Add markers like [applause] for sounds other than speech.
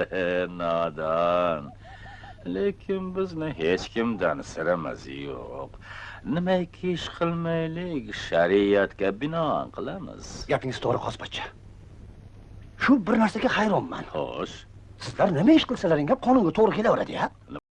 [laughs] nodon. Lekin bizni hech kimdan sirimiz yo'q. Nimaiki ish qilmaylik shariatga binoan qilamiz. Gapingiz to'g'ri qospacha shu bir narsaga hayronman. Xo'sh. Sizlar nima ish qilsalaring ham qonunga to'g'ri kelaveradi ya